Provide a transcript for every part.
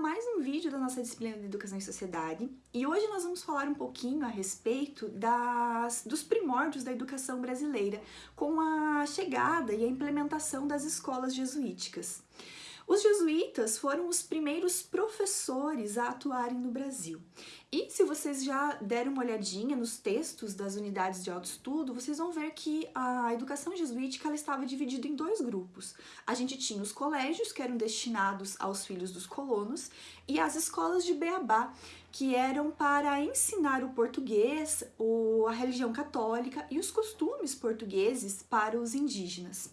mais um vídeo da nossa disciplina de Educação e Sociedade e hoje nós vamos falar um pouquinho a respeito das, dos primórdios da educação brasileira com a chegada e a implementação das escolas jesuíticas. Os jesuítas foram os primeiros professores a atuarem no Brasil. E se vocês já deram uma olhadinha nos textos das unidades de autoestudo, vocês vão ver que a educação jesuítica ela estava dividida em dois grupos. A gente tinha os colégios, que eram destinados aos filhos dos colonos, e as escolas de Beabá, que eram para ensinar o português, a religião católica e os costumes portugueses para os indígenas.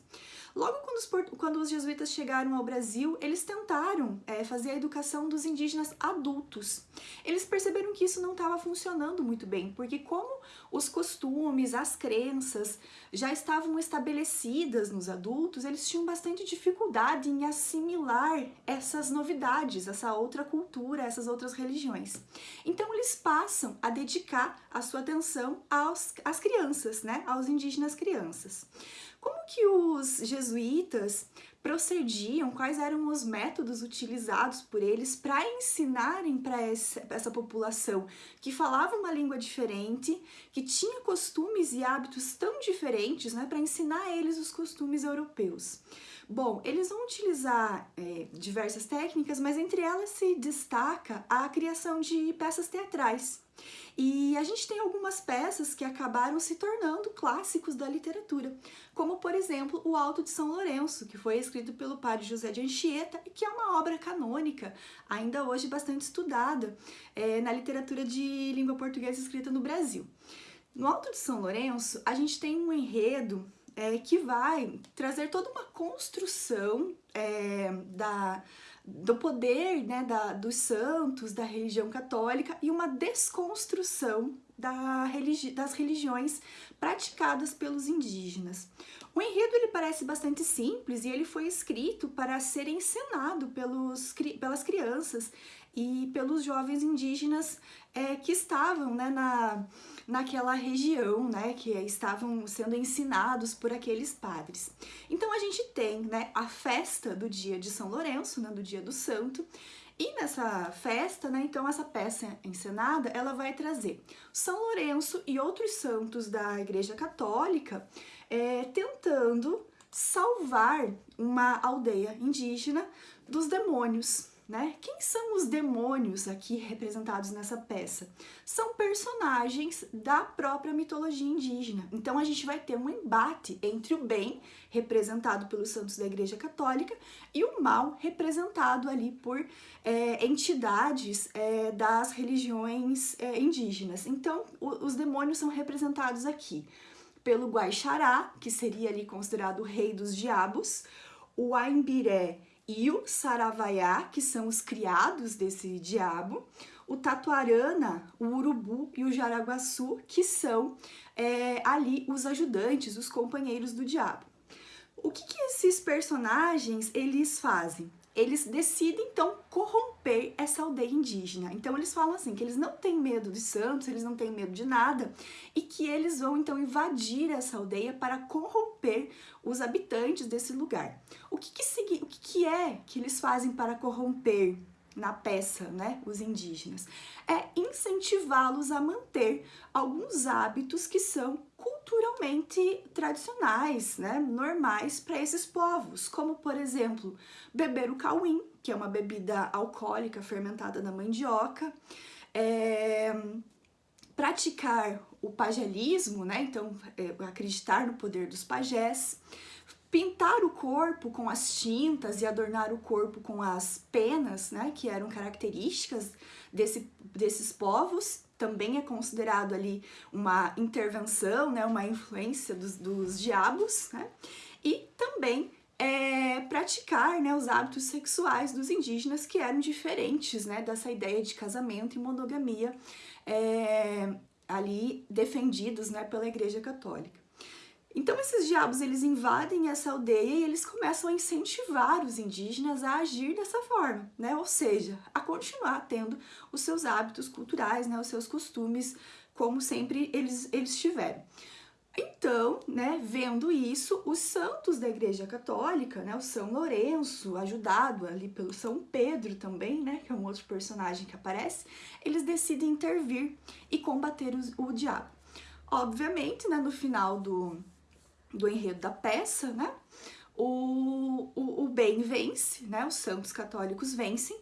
Logo quando os, quando os jesuítas chegaram ao Brasil, eles tentaram é, fazer a educação dos indígenas adultos. Eles perceberam que isso não estava funcionando muito bem, porque como os costumes, as crenças já estavam estabelecidas nos adultos, eles tinham bastante dificuldade em assimilar essas novidades, essa outra cultura, essas outras religiões. Então eles passam a dedicar a sua atenção aos, às crianças, né, aos indígenas crianças. Como que os jesuítas procediam, quais eram os métodos utilizados por eles para ensinarem para essa, população que falava uma língua diferente, que tinha costumes e hábitos tão diferentes, né, para ensinar eles os costumes europeus. Bom, eles vão utilizar é, diversas técnicas, mas entre elas se destaca a criação de peças teatrais. E a gente tem algumas peças que acabaram se tornando clássicos da literatura, como por exemplo o Alto de São Lourenço, que foi escrito pelo padre José de Anchieta e que é uma obra canônica, ainda hoje bastante estudada é, na literatura de língua portuguesa escrita no Brasil. No Alto de São Lourenço, a gente tem um enredo é, que vai trazer toda uma construção é, da, do poder né, da, dos santos, da religião católica e uma desconstrução da religi das religiões praticadas pelos indígenas. O enredo ele parece bastante simples e ele foi escrito para ser encenado pelos, pelas crianças e pelos jovens indígenas é, que estavam né, na, naquela região, né, que estavam sendo ensinados por aqueles padres. Então a gente tem né, a festa do dia de São Lourenço, né, do dia do santo, e nessa festa, né, então essa peça encenada, ela vai trazer São Lourenço e outros santos da Igreja Católica é, tentando salvar uma aldeia indígena dos demônios, né? Quem são os demônios aqui representados nessa peça? São personagens da própria mitologia indígena. Então a gente vai ter um embate entre o bem, representado pelos santos da Igreja Católica, e o mal, representado ali por é, entidades é, das religiões é, indígenas. Então o, os demônios são representados aqui pelo Guaixará, que seria ali considerado o rei dos diabos, o Aimbiré, e o Saravaiá, que são os criados desse diabo, o Tatuarana, o Urubu e o Jaraguaçu, que são é, ali os ajudantes, os companheiros do diabo. O que, que esses personagens eles fazem? Eles decidem então corromper essa aldeia indígena. Então eles falam assim, que eles não têm medo de santos, eles não têm medo de nada, e que eles vão então invadir essa aldeia para corromper os habitantes desse lugar. O que, que, o que, que é que eles fazem para corromper na peça, né, os indígenas, é incentivá-los a manter alguns hábitos que são culturalmente tradicionais, né, normais para esses povos, como por exemplo, beber o cauim, que é uma bebida alcoólica fermentada na mandioca, é, praticar o pagelismo, né, então é, acreditar no poder dos pajés, pintar o corpo com as tintas e adornar o corpo com as penas, né, que eram características desse, desses povos, também é considerado ali uma intervenção, né, uma influência dos, dos diabos, né, e também é, praticar né, os hábitos sexuais dos indígenas que eram diferentes né, dessa ideia de casamento e monogamia é, ali defendidos né, pela Igreja Católica. Então esses diabos eles invadem essa aldeia e eles começam a incentivar os indígenas a agir dessa forma, né? Ou seja, a continuar tendo os seus hábitos culturais, né? Os seus costumes, como sempre eles, eles tiveram. Então, né, vendo isso, os santos da Igreja Católica, né, o São Lourenço, ajudado ali pelo São Pedro também, né, que é um outro personagem que aparece, eles decidem intervir e combater o, o diabo. Obviamente, né, no final do, do enredo da peça, né, o, o, o bem vence, né, os santos católicos vencem,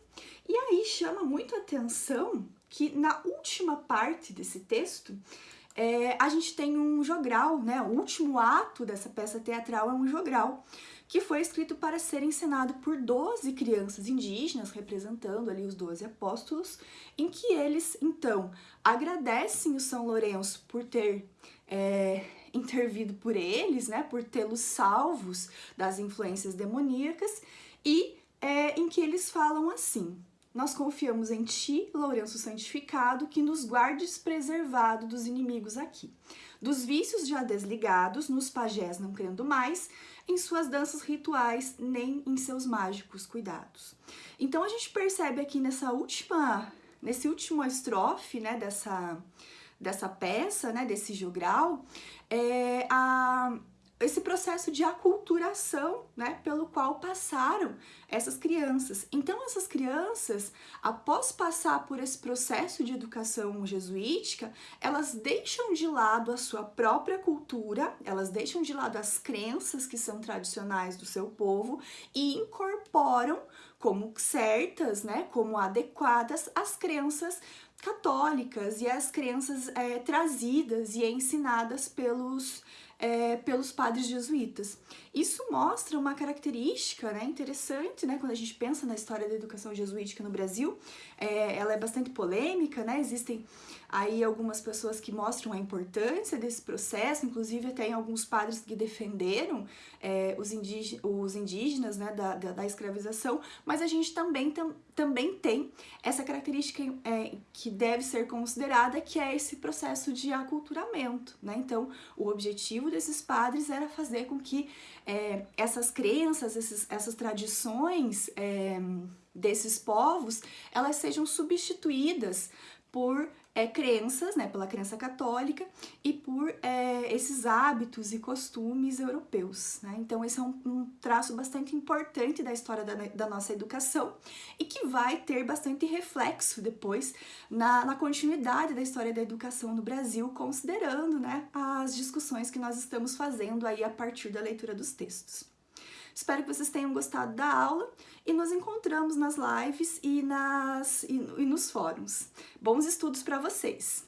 e aí chama muito atenção que na última parte desse texto, é, a gente tem um jogral, né? O último ato dessa peça teatral é um jogral, que foi escrito para ser encenado por 12 crianças indígenas, representando ali os 12 apóstolos, em que eles, então, agradecem o São Lourenço por ter é, intervido por eles, né? Por tê-los salvos das influências demoníacas, e é, em que eles falam assim, nós confiamos em ti, Lourenço santificado, que nos guardes preservado dos inimigos aqui. Dos vícios já desligados, nos pajés não crendo mais, em suas danças rituais, nem em seus mágicos cuidados. Então a gente percebe aqui nessa última, nesse último estrofe, né, dessa, dessa peça, né, desse jogral, é, a, esse processo de aculturação, né, pelo qual passaram essas crianças. Então, essas crianças, após passar por esse processo de educação jesuítica, elas deixam de lado a sua própria cultura, elas deixam de lado as crenças que são tradicionais do seu povo e incorporam como certas, né, como adequadas as crenças católicas e as crenças é, trazidas e ensinadas pelos é, pelos padres jesuítas. Isso mostra uma característica né, interessante, né, quando a gente pensa na história da educação jesuítica no Brasil, é, ela é bastante polêmica, né, existem aí algumas pessoas que mostram a importância desse processo, inclusive tem alguns padres que defenderam é, os, indígenas, os indígenas né, da, da, da, escravização, mas a gente também, tam, também tem essa característica é, que deve ser considerada, que é esse processo de aculturamento. Né? Então, o objetivo desses padres era fazer com que é, essas crenças, esses, essas tradições é, desses povos, elas sejam substituídas por é, crenças, né, pela crença católica e por é, esses hábitos e costumes europeus. Né? Então, esse é um, um, traço bastante importante da história da, da, nossa educação e que vai ter bastante reflexo depois na, na continuidade da história da educação no Brasil, considerando né, as discussões que nós estamos fazendo aí a partir da leitura dos textos. Espero que vocês tenham gostado da aula e nos encontramos nas lives e, nas, e, e nos fóruns. Bons estudos para vocês!